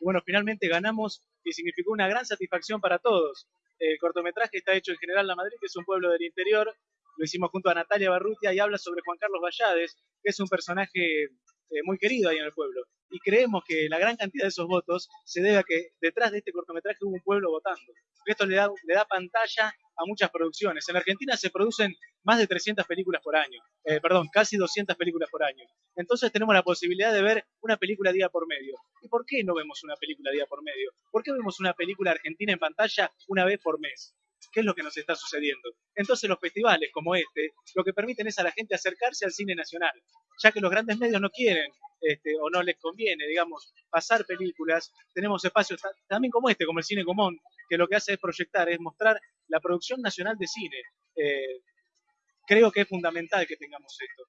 Y bueno, finalmente ganamos y significó una gran satisfacción para todos. El cortometraje está hecho en General La Madrid, que es un pueblo del interior. Lo hicimos junto a Natalia Barrutia y habla sobre Juan Carlos Vallades, que es un personaje eh, muy querido ahí en el pueblo. Y creemos que la gran cantidad de esos votos se debe a que detrás de este cortometraje hubo un pueblo votando. Esto le da, le da pantalla a muchas producciones. En Argentina se producen más de 300 películas por año, eh, perdón, casi 200 películas por año. Entonces tenemos la posibilidad de ver una película día por medio. ¿Y por qué no vemos una película día por medio? ¿Por qué vemos una película argentina en pantalla una vez por mes? ¿Qué es lo que nos está sucediendo? Entonces los festivales como este lo que permiten es a la gente acercarse al cine nacional, ya que los grandes medios no quieren este, o no les conviene, digamos, pasar películas. Tenemos espacios también como este, como el Cine Común, que lo que hace es proyectar, es mostrar la producción nacional de cine. Eh, creo que es fundamental que tengamos esto.